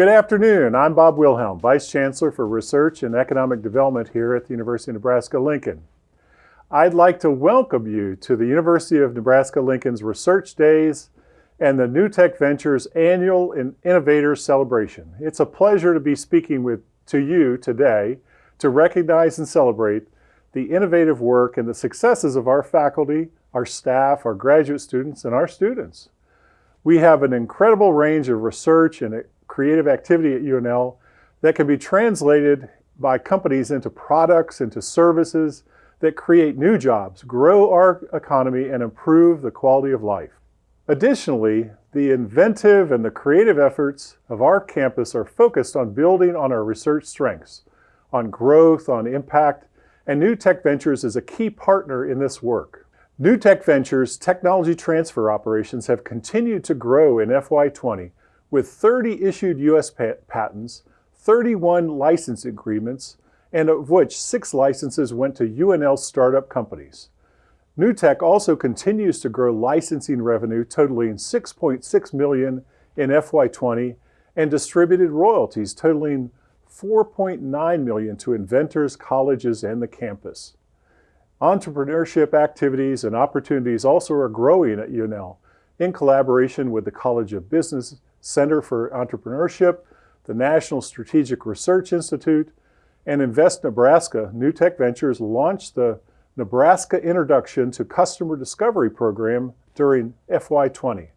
Good afternoon. I'm Bob Wilhelm, Vice Chancellor for Research and Economic Development here at the University of Nebraska-Lincoln. I'd like to welcome you to the University of Nebraska-Lincoln's Research Days and the NUtech Ventures Annual Innovators Celebration. It's a pleasure to be speaking with to you today to recognize and celebrate the innovative work and the successes of our faculty, our staff, our graduate students, and our students. We have an incredible range of research and creative activity at UNL that can be translated by companies into products, into services that create new jobs, grow our economy, and improve the quality of life. Additionally, the inventive and the creative efforts of our campus are focused on building on our research strengths, on growth, on impact, and NUtech Ventures is a key partner in this work. NUtech Ventures technology transfer operations have continued to grow in FY20 with 30 issued U.S. patents, 31 license agreements, and of which six licenses went to UNL startup companies. NUtech also continues to grow licensing revenue totaling 6.6 million in FY20 and distributed royalties totaling 4.9 million to inventors, colleges, and the campus. Entrepreneurship activities and opportunities also are growing at UNL in collaboration with the College of Business Center for Entrepreneurship, the National Strategic Research Institute, and Invest Nebraska, NUtech Ventures launched the Nebraska Introduction to Customer Discovery program during FY20.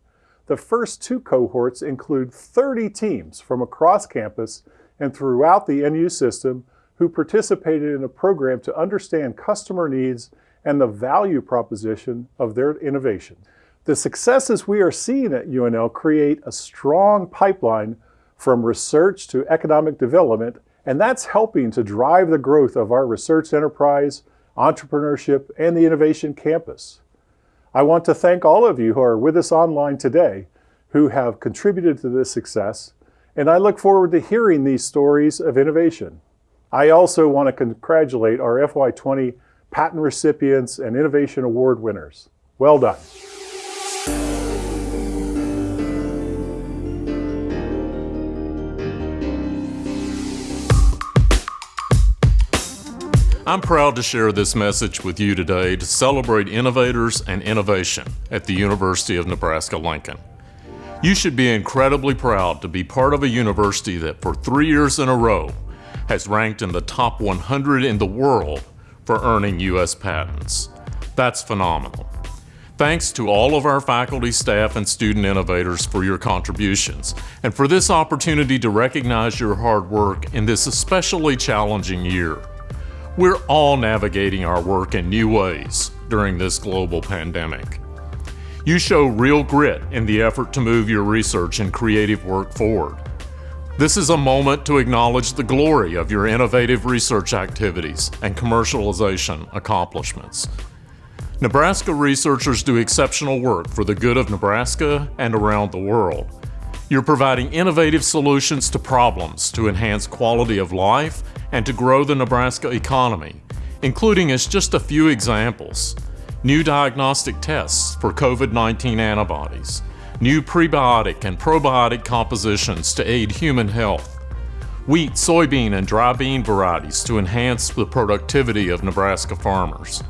The first two cohorts include 30 teams from across campus and throughout the NU system who participated in a program to understand customer needs and the value proposition of their innovation. The successes we are seeing at UNL create a strong pipeline from research to economic development, and that's helping to drive the growth of our research enterprise, entrepreneurship, and the innovation campus. I want to thank all of you who are with us online today who have contributed to this success, and I look forward to hearing these stories of innovation. I also want to congratulate our FY20 patent recipients and Innovation Award winners. Well done. I'm proud to share this message with you today to celebrate innovators and innovation at the University of Nebraska-Lincoln. You should be incredibly proud to be part of a university that for three years in a row has ranked in the top 100 in the world for earning U.S. patents. That's phenomenal. Thanks to all of our faculty, staff, and student innovators for your contributions, and for this opportunity to recognize your hard work in this especially challenging year. We're all navigating our work in new ways during this global pandemic. You show real grit in the effort to move your research and creative work forward. This is a moment to acknowledge the glory of your innovative research activities and commercialization accomplishments. Nebraska researchers do exceptional work for the good of Nebraska and around the world. You're providing innovative solutions to problems to enhance quality of life and to grow the Nebraska economy, including as just a few examples, new diagnostic tests for COVID-19 antibodies, new prebiotic and probiotic compositions to aid human health, wheat, soybean, and dry bean varieties to enhance the productivity of Nebraska farmers.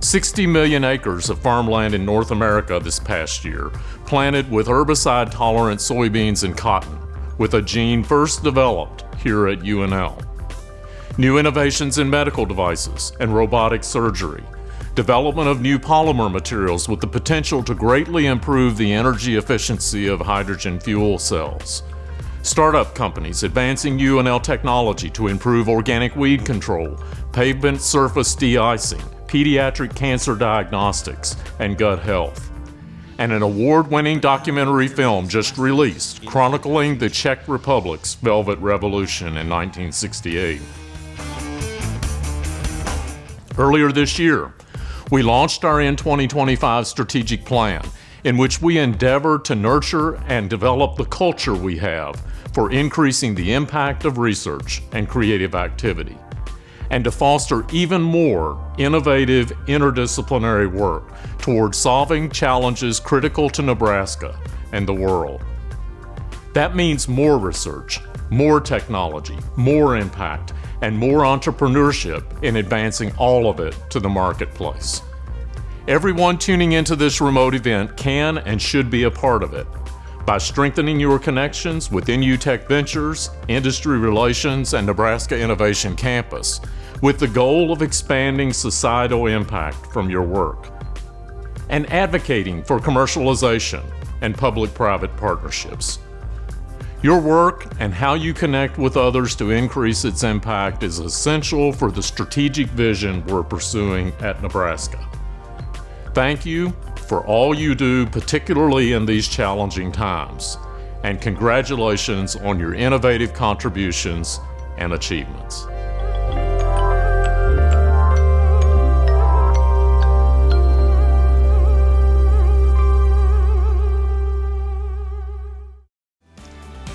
60 million acres of farmland in North America this past year, planted with herbicide-tolerant soybeans and cotton, with a gene first developed here at UNL. New innovations in medical devices and robotic surgery, development of new polymer materials with the potential to greatly improve the energy efficiency of hydrogen fuel cells. Startup companies advancing UNL technology to improve organic weed control, pavement surface de-icing, pediatric cancer diagnostics, and gut health. And an award-winning documentary film just released chronicling the Czech Republic's Velvet Revolution in 1968. Earlier this year, we launched our N2025 strategic plan, in which we endeavor to nurture and develop the culture we have for increasing the impact of research and creative activity, and to foster even more innovative interdisciplinary work toward solving challenges critical to Nebraska and the world. That means more research, more technology, more impact, and more entrepreneurship in advancing all of it to the marketplace. Everyone tuning into this remote event can and should be a part of it by strengthening your connections with NUtech Ventures, Industry Relations, and Nebraska Innovation Campus with the goal of expanding societal impact from your work and advocating for commercialization and public-private partnerships. Your work and how you connect with others to increase its impact is essential for the strategic vision we're pursuing at Nebraska. Thank you for all you do, particularly in these challenging times, and congratulations on your innovative contributions and achievements.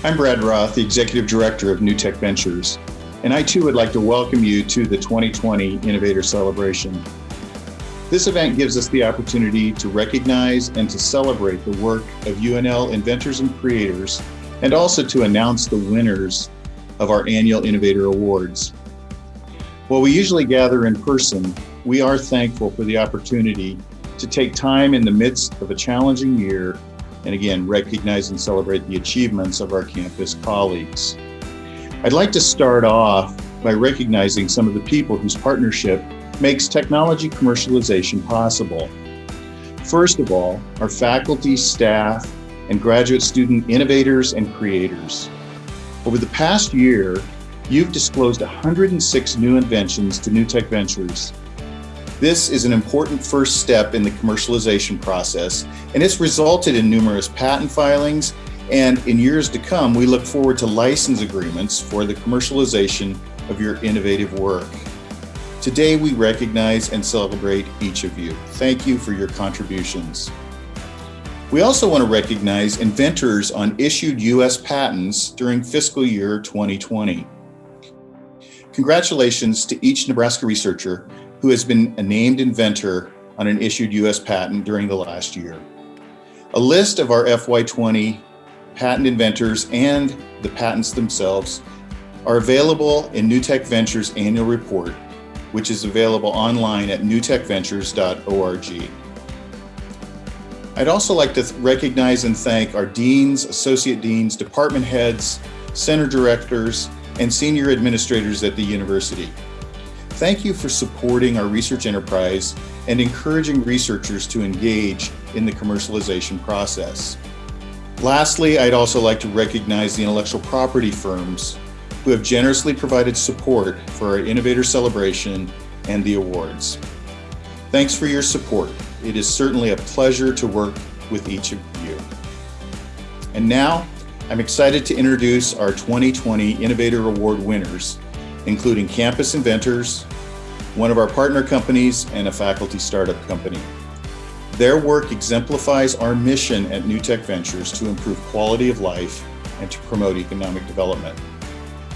I'm Brad Roth, the Executive Director of NUtech Ventures, and I too would like to welcome you to the 2020 Innovator Celebration. This event gives us the opportunity to recognize and to celebrate the work of UNL inventors and creators, and also to announce the winners of our annual Innovator Awards. While we usually gather in person, we are thankful for the opportunity to take time in the midst of a challenging year and again, recognize and celebrate the achievements of our campus colleagues. I'd like to start off by recognizing some of the people whose partnership makes technology commercialization possible. First of all, our faculty, staff, and graduate student innovators and creators. Over the past year, you've disclosed 106 new inventions to NUtech Ventures this is an important first step in the commercialization process, and it's resulted in numerous patent filings, and in years to come, we look forward to license agreements for the commercialization of your innovative work. Today, we recognize and celebrate each of you. Thank you for your contributions. We also want to recognize inventors on issued U.S. patents during fiscal year 2020. Congratulations to each Nebraska researcher who has been a named inventor on an issued US patent during the last year. A list of our FY20 patent inventors and the patents themselves are available in NUtech Ventures annual report, which is available online at nutechventures.org. I'd also like to recognize and thank our deans, associate deans, department heads, center directors, and senior administrators at the university. Thank you for supporting our research enterprise and encouraging researchers to engage in the commercialization process. Lastly, I'd also like to recognize the intellectual property firms who have generously provided support for our Innovator Celebration and the awards. Thanks for your support. It is certainly a pleasure to work with each of you. And now, I'm excited to introduce our 2020 Innovator Award winners including Campus Inventors, one of our partner companies, and a faculty startup company. Their work exemplifies our mission at NUtech Ventures to improve quality of life and to promote economic development.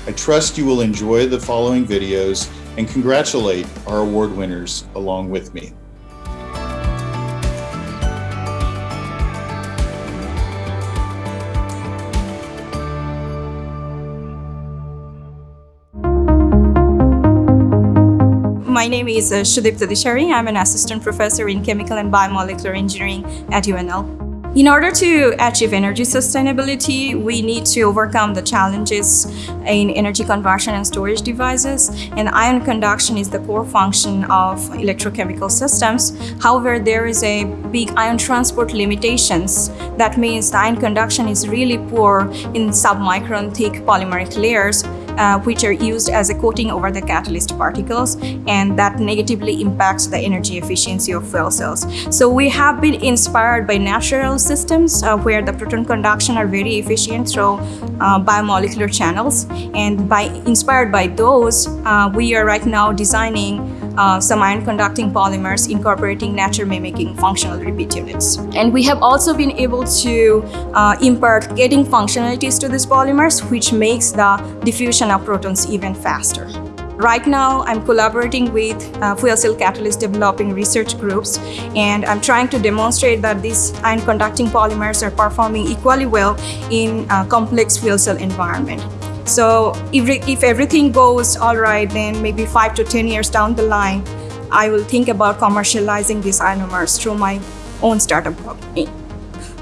I trust you will enjoy the following videos and congratulate our award winners along with me. My name is uh, Shudipta Dishari. I'm an assistant professor in chemical and biomolecular engineering at UNL. In order to achieve energy sustainability, we need to overcome the challenges in energy conversion and storage devices, and ion conduction is the core function of electrochemical systems. However, there is a big ion transport limitations. That means the ion conduction is really poor in submicron thick polymeric layers, uh, which are used as a coating over the catalyst particles and that negatively impacts the energy efficiency of fuel cells. So we have been inspired by natural systems uh, where the proton conduction are very efficient through uh, biomolecular channels and by inspired by those uh, we are right now designing uh, some ion conducting polymers incorporating nature mimicking functional repeat units. And we have also been able to uh, impart gating functionalities to these polymers which makes the diffusion of protons even faster. Right now, I'm collaborating with uh, fuel cell catalyst developing research groups, and I'm trying to demonstrate that these ion conducting polymers are performing equally well in a complex fuel cell environment. So if, if everything goes all right, then maybe five to 10 years down the line, I will think about commercializing these ionomers through my own startup company.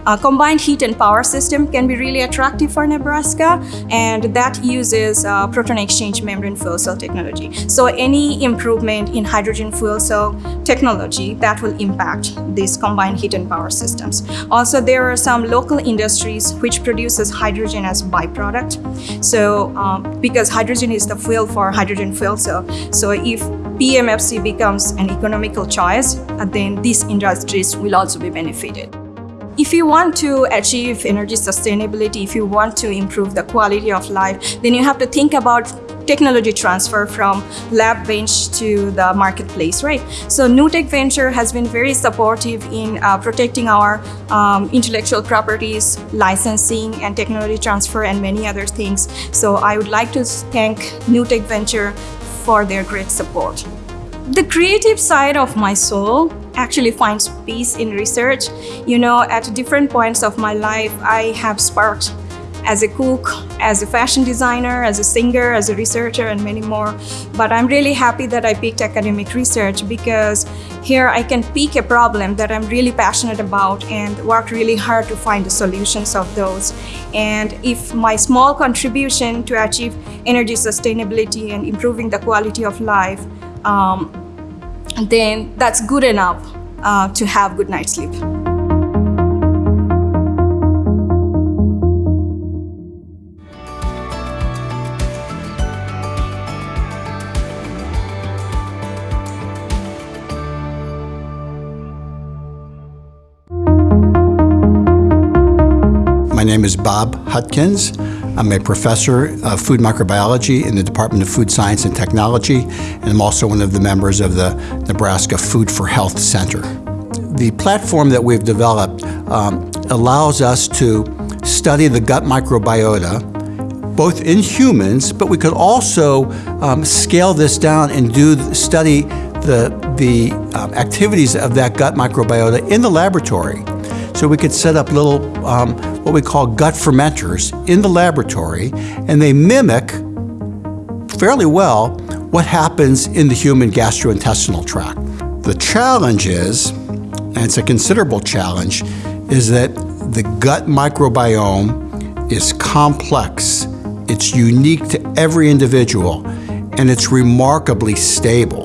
A combined heat and power system can be really attractive for Nebraska, and that uses uh, proton exchange membrane fuel cell technology. So any improvement in hydrogen fuel cell technology that will impact these combined heat and power systems. Also, there are some local industries which produces hydrogen as byproduct. So um, because hydrogen is the fuel for hydrogen fuel cell, so if PEMFC becomes an economical choice, uh, then these industries will also be benefited. If you want to achieve energy sustainability, if you want to improve the quality of life, then you have to think about technology transfer from lab bench to the marketplace, right? So NUtech Venture has been very supportive in uh, protecting our um, intellectual properties, licensing and technology transfer and many other things. So I would like to thank NUtech Venture for their great support. The creative side of my soul actually finds peace in research. You know, at different points of my life, I have sparked as a cook, as a fashion designer, as a singer, as a researcher, and many more. But I'm really happy that I picked academic research because here I can pick a problem that I'm really passionate about and work really hard to find the solutions of those. And if my small contribution to achieve energy sustainability and improving the quality of life um, then that's good enough uh, to have good night's sleep. My name is Bob Hutkins. I'm a professor of food microbiology in the Department of Food Science and Technology, and I'm also one of the members of the Nebraska Food for Health Center. The platform that we've developed um, allows us to study the gut microbiota, both in humans, but we could also um, scale this down and do study the, the um, activities of that gut microbiota in the laboratory. So we could set up little, um, what we call gut fermenters in the laboratory, and they mimic fairly well what happens in the human gastrointestinal tract. The challenge is, and it's a considerable challenge, is that the gut microbiome is complex, it's unique to every individual, and it's remarkably stable.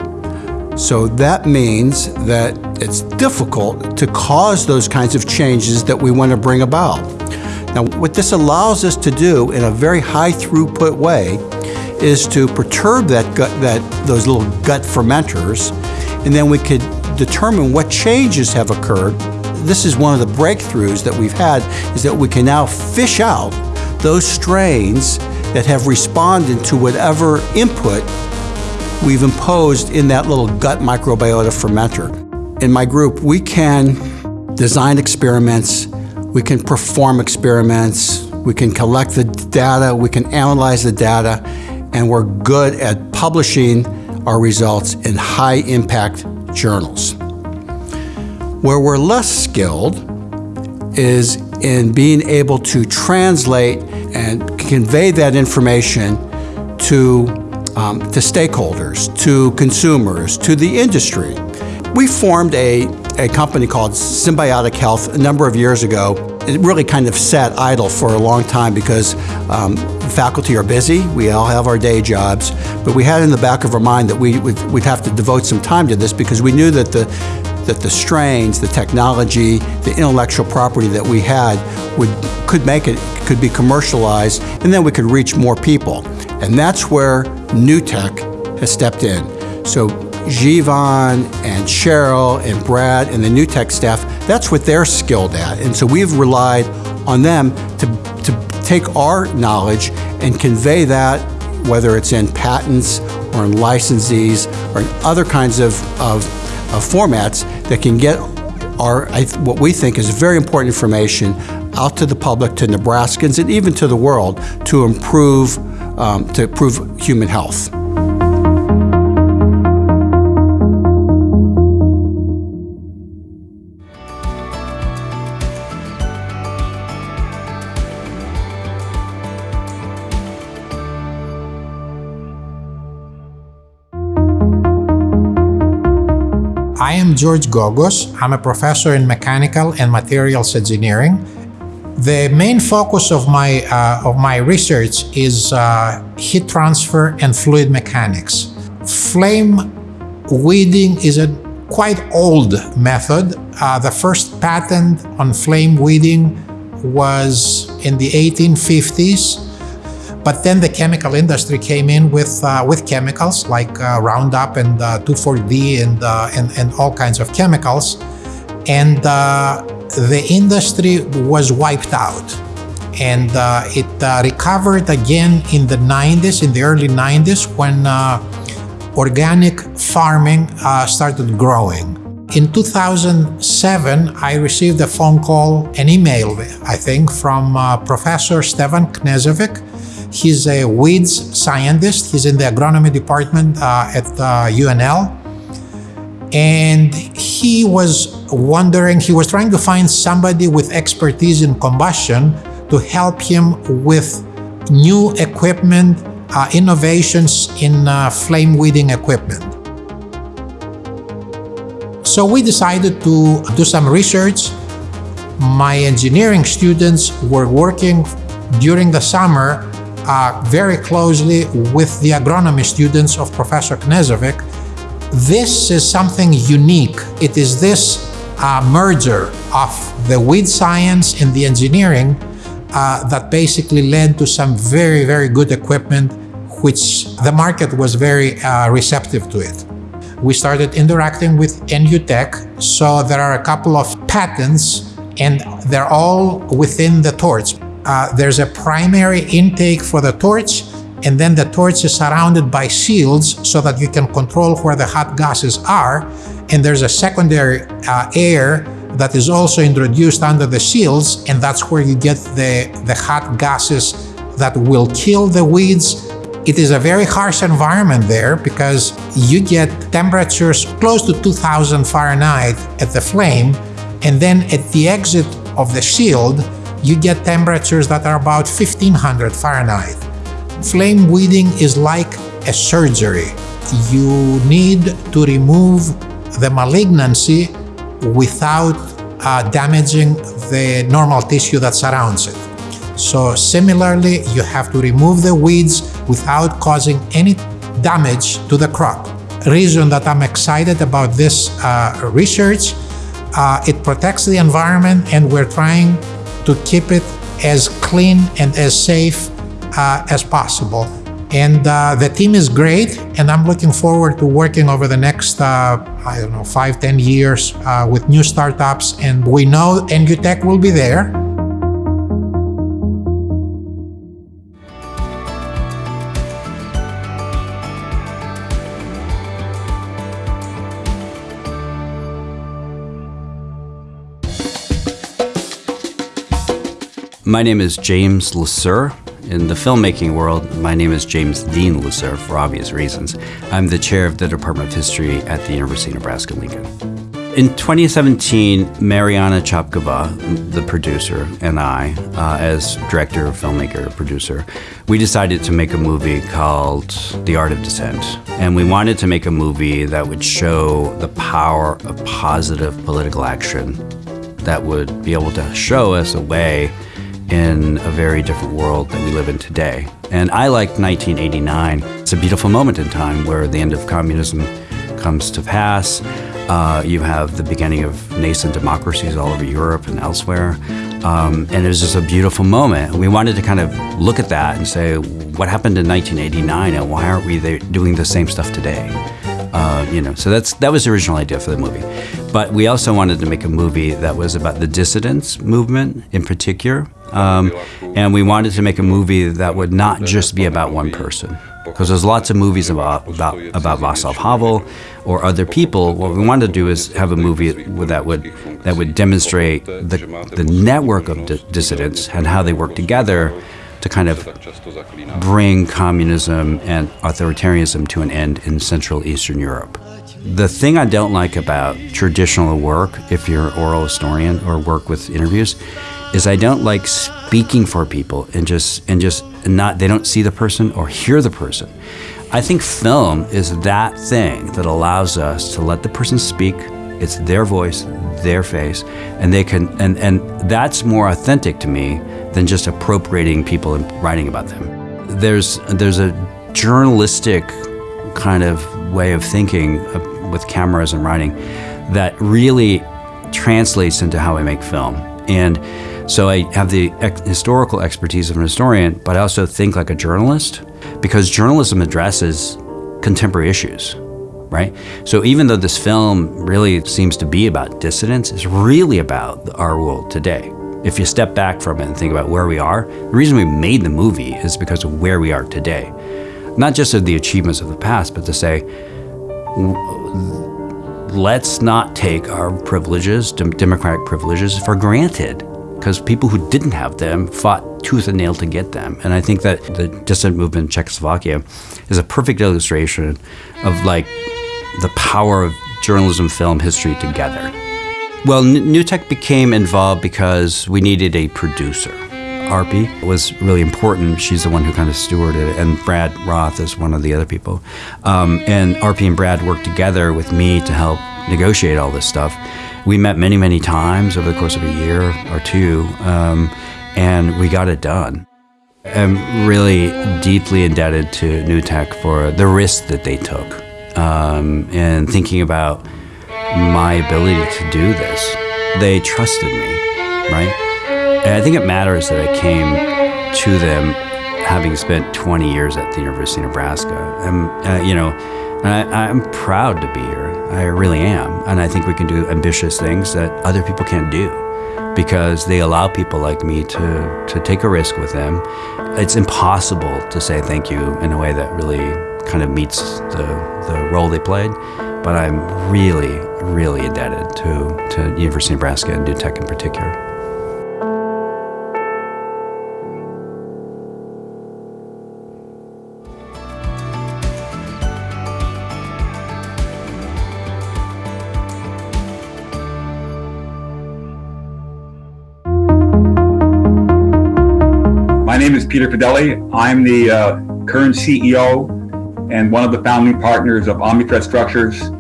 So that means that it's difficult to cause those kinds of changes that we want to bring about. Now, what this allows us to do in a very high throughput way is to perturb that gut, that those little gut fermenters, and then we could determine what changes have occurred. This is one of the breakthroughs that we've had, is that we can now fish out those strains that have responded to whatever input we've imposed in that little gut microbiota fermenter. In my group, we can design experiments, we can perform experiments, we can collect the data, we can analyze the data, and we're good at publishing our results in high impact journals. Where we're less skilled is in being able to translate and convey that information to um, to stakeholders, to consumers, to the industry. We formed a, a company called Synbiotic Health a number of years ago. It really kind of sat idle for a long time because um, faculty are busy, we all have our day jobs, but we had in the back of our mind that we, would we'd have to devote some time to this because we knew that the, that the strains, the technology, the intellectual property that we had would, could make it, could be commercialized, and then we could reach more people. And that's where NUtech has stepped in. So Jivan and Cheryl and Brad and the NUtech staff, that's what they're skilled at. And so we've relied on them to, to take our knowledge and convey that, whether it's in patents or in licensees or in other kinds of, of, of formats that can get our, what we think is very important information out to the public, to Nebraskans, and even to the world to improve um, to improve human health. Am George Gogos. I'm a professor in mechanical and materials engineering. The main focus of my, uh, of my research is uh, heat transfer and fluid mechanics. Flame weeding is a quite old method. Uh, the first patent on flame weeding was in the 1850s. But then the chemical industry came in with uh, with chemicals like uh, Roundup and uh, 2,4-D and, uh, and, and all kinds of chemicals, and uh, the industry was wiped out. And uh, it recovered again in the 90s, in the early 90s, when organic farming started growing. In 2007, I received a phone call, an email, I think, from Professor Stefan Knežević, He's a weeds scientist. He's in the agronomy department uh, at uh, UNL. And he was wondering, he was trying to find somebody with expertise in combustion to help him with new equipment, uh, innovations in uh, flame weeding equipment. So we decided to do some research. My engineering students were working during the summer uh, very closely with the agronomy students of Professor Knežević. This is something unique. It is this uh, merger of the weed science and the engineering uh, that basically led to some very, very good equipment, which the market was very uh, receptive to it. We started interacting with NUTech, so there are a couple of patents and they're all within the torch uh, there's a primary intake for the torch and then the torch is surrounded by shields so that you can control where the hot gases are. And there's a secondary uh, air that is also introduced under the shields and that's where you get the, the hot gases that will kill the weeds. It is a very harsh environment there because you get temperatures close to 2000 Fahrenheit at the flame and then at the exit of the shield you get temperatures that are about 1500 Fahrenheit. Flame weeding is like a surgery. You need to remove the malignancy without uh, damaging the normal tissue that surrounds it. So similarly, you have to remove the weeds without causing any damage to the crop. Reason that I'm excited about this uh, research, uh, it protects the environment and we're trying to keep it as clean and as safe uh, as possible. And uh, the team is great, and I'm looking forward to working over the next, uh, I don't know, five, ten years uh, with new startups. And we know NUTech will be there. My name is James Le Sueur. In the filmmaking world, my name is James Dean Le Sueur for obvious reasons. I'm the chair of the Department of History at the University of Nebraska-Lincoln. In 2017, Mariana Chapkova, the producer, and I, uh, as director, filmmaker, producer, we decided to make a movie called The Art of Dissent. And we wanted to make a movie that would show the power of positive political action that would be able to show us a way in a very different world that we live in today. And I like 1989. It's a beautiful moment in time where the end of communism comes to pass. Uh, you have the beginning of nascent democracies all over Europe and elsewhere. Um, and it was just a beautiful moment. We wanted to kind of look at that and say, what happened in 1989 and why aren't we doing the same stuff today? Uh, you know, so that's that was the original idea for the movie. But we also wanted to make a movie that was about the dissidents movement in particular. Um, and we wanted to make a movie that would not just be about one person. Because there's lots of movies about, about, about Václav Havel or other people. What we wanted to do is have a movie that would, that would demonstrate the, the network of dissidents and how they work together to kind of bring communism and authoritarianism to an end in Central Eastern Europe. The thing I don't like about traditional work, if you're an oral historian or work with interviews, is I don't like speaking for people and just and just not they don't see the person or hear the person. I think film is that thing that allows us to let the person speak. It's their voice, their face, and they can and and that's more authentic to me than just appropriating people and writing about them. There's there's a journalistic kind of way of thinking uh, with cameras and writing that really translates into how I make film. And so I have the ex historical expertise of an historian, but I also think like a journalist because journalism addresses contemporary issues, right? So even though this film really seems to be about dissidents, it's really about our world today. If you step back from it and think about where we are, the reason we made the movie is because of where we are today. Not just of the achievements of the past, but to say, let's not take our privileges, democratic privileges, for granted because people who didn't have them fought tooth and nail to get them. And I think that the dissident movement in Czechoslovakia is a perfect illustration of like the power of journalism, film, history together. Well, NUtech became involved because we needed a producer. Arpi was really important. She's the one who kind of stewarded it, and Brad Roth is one of the other people. Um, and Arpi and Brad worked together with me to help negotiate all this stuff. We met many, many times over the course of a year or two, um, and we got it done. I'm really deeply indebted to NUtech for the risk that they took um, and thinking about my ability to do this. They trusted me, right? And I think it matters that I came to them having spent 20 years at the University of Nebraska. I'm, uh, you know, I, I'm proud to be here. I really am. And I think we can do ambitious things that other people can't do because they allow people like me to, to take a risk with them. It's impossible to say thank you in a way that really kind of meets the, the role they played. But I'm really, really indebted to, to University of Nebraska and NUtech in particular. My name is Peter Fedeli. I'm the uh, current CEO and one of the founding partners of OmniThreat Structures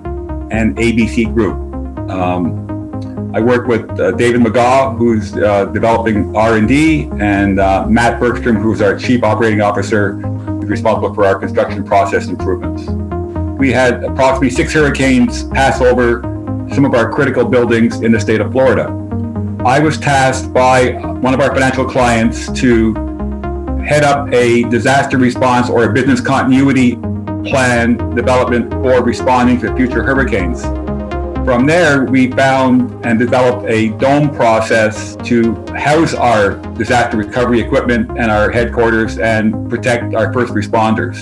and ABC Group. Um, I work with uh, David McGaw, who's uh, developing R&D, and uh, Matt Bergstrom, who's our Chief Operating Officer, who's responsible for our construction process improvements. We had approximately six hurricanes pass over some of our critical buildings in the state of Florida. I was tasked by one of our financial clients to head up a disaster response or a business continuity plan development for responding to future hurricanes. From there, we found and developed a dome process to house our disaster recovery equipment and our headquarters and protect our first responders.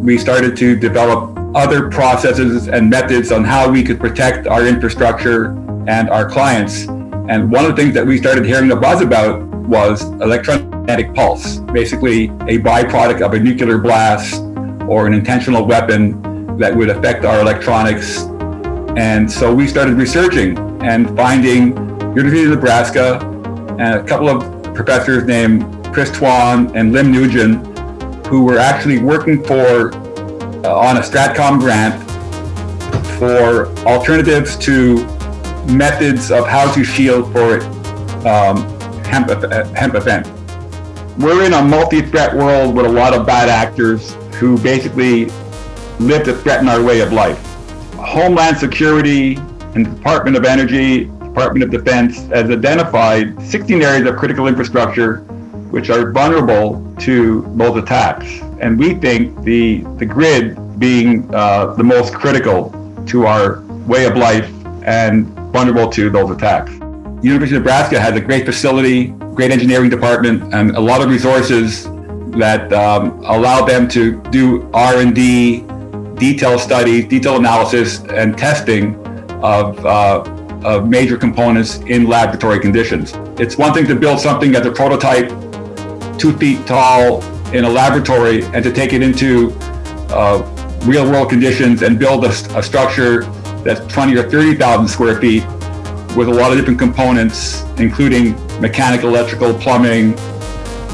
We started to develop other processes and methods on how we could protect our infrastructure and our clients. And one of the things that we started hearing the buzz about was electromagnetic pulse, basically a byproduct of a nuclear blast or an intentional weapon that would affect our electronics. And so we started researching and finding University of Nebraska and a couple of professors named Chris Tuan and Lim Nguyen, who were actually working for uh, on a Stratcom grant for alternatives to methods of how to shield for um, HEMP, HEMP event. We're in a multi-threat world with a lot of bad actors who basically live to threaten our way of life. Homeland Security and the Department of Energy, Department of Defense has identified 16 areas of critical infrastructure which are vulnerable to those attacks. And we think the, the grid being uh, the most critical to our way of life and vulnerable to those attacks. University of Nebraska has a great facility, great engineering department, and a lot of resources that um, allow them to do R&D, detailed studies, detailed analysis, and testing of, uh, of major components in laboratory conditions. It's one thing to build something as a prototype, two feet tall in a laboratory, and to take it into uh, real world conditions and build a, a structure that's 20 or 30,000 square feet with a lot of different components, including mechanical, electrical, plumbing.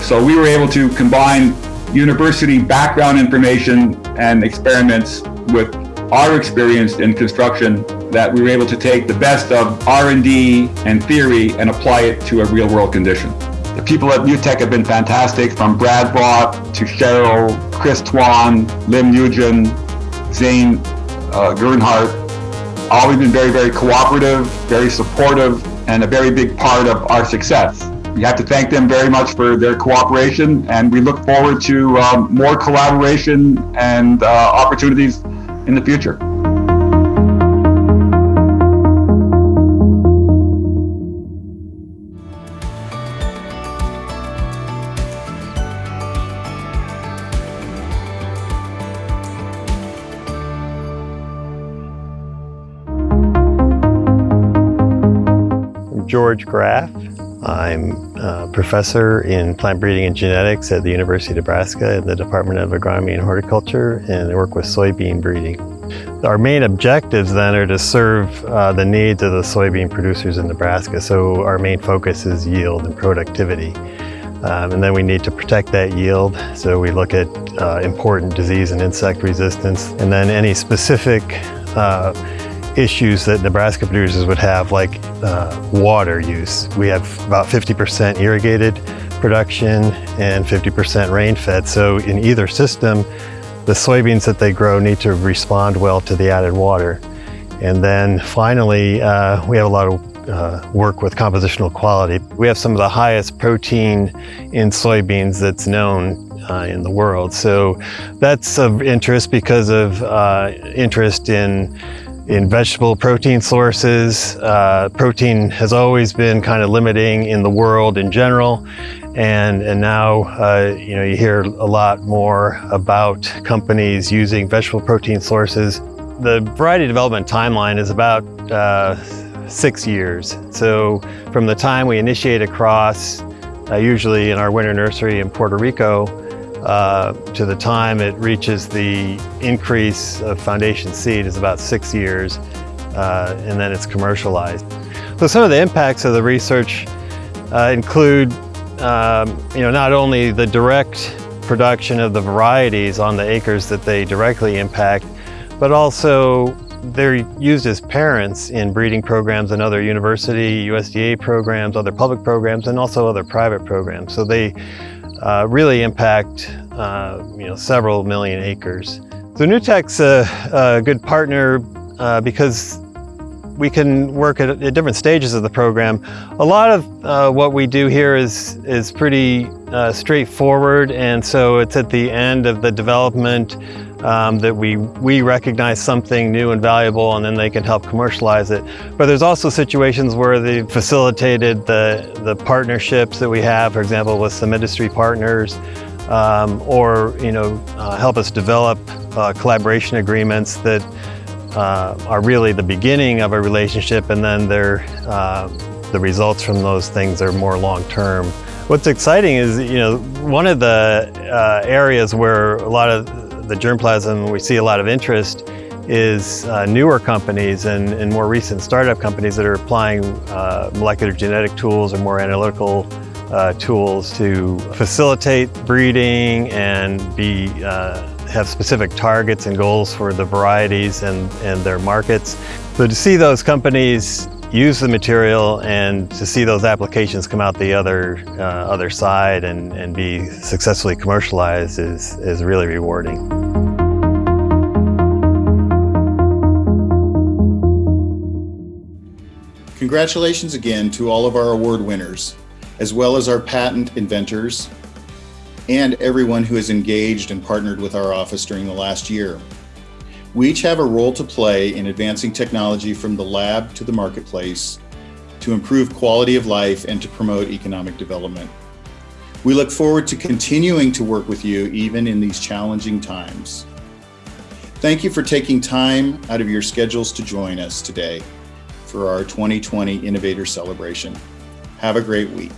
So we were able to combine university background information and experiments with our experience in construction that we were able to take the best of R&D and theory and apply it to a real world condition. The people at NUtech have been fantastic, from Brad Roth to Cheryl, Chris Tuan, Lim Nguyen, Zane uh, Gernhardt. Always been very, very cooperative, very supportive, and a very big part of our success. We have to thank them very much for their cooperation, and we look forward to um, more collaboration and uh, opportunities in the future. George Graef. I'm a professor in plant breeding and genetics at the University of Nebraska in the Department of Agronomy and Horticulture, and I work with soybean breeding. Our main objectives then are to serve uh, the needs of the soybean producers in Nebraska, so our main focus is yield and productivity. Um, and then we need to protect that yield, so we look at uh, important disease and insect resistance, and then any specific uh, issues that Nebraska producers would have, like uh, water use. We have about 50% irrigated production and 50% rain-fed. So in either system, the soybeans that they grow need to respond well to the added water. And then finally, uh, we have a lot of uh, work with compositional quality. We have some of the highest protein in soybeans that's known uh, in the world. So that's of interest because of uh, interest in in vegetable protein sources. Uh, protein has always been kind of limiting in the world in general. And, and now, uh, you know, you hear a lot more about companies using vegetable protein sources. The variety development timeline is about uh, six years. So from the time we initiate a cross, uh, usually in our winter nursery in Puerto Rico, uh, to the time it reaches the increase of foundation seed is about six years, uh, and then it's commercialized. So some of the impacts of the research uh, include, um, you know, not only the direct production of the varieties on the acres that they directly impact, but also they're used as parents in breeding programs and other university, USDA programs, other public programs, and also other private programs. So they uh, really impact uh, you know, several million acres. So NUtech's a, a good partner uh, because we can work at, at, different stages of the program. A lot of uh, what we do here is, is pretty uh, straightforward and so it's at the end of the development um, that we, we recognize something new and valuable and then they can help commercialize it. But there's also situations where they've facilitated the, the partnerships that we have, for example, with some industry partners, um, or you know, uh, help us develop uh, collaboration agreements that uh, are really the beginning of a relationship and then they're, uh, the results from those things are more long-term. What's exciting is, you know, one of the uh, areas where a lot of the germplasm, we see a lot of interest is uh, newer companies and, and, more recent startup companies that are applying uh, molecular genetic tools or more analytical uh, tools to facilitate breeding and be uh, have specific targets and goals for the varieties and, and their markets. So to see those companies use the material and to see those applications come out the other, uh, other side and, and be successfully commercialized is, is really rewarding. Congratulations again to all of our award winners, as well as our patent inventors and everyone who has engaged and partnered with our office during the last year. We each have a role to play in advancing technology from the lab to the marketplace to improve quality of life and to promote economic development. We look forward to continuing to work with you even in these challenging times. Thank you for taking time out of your schedules to join us today for our 2020 Innovator Celebration. Have a great week.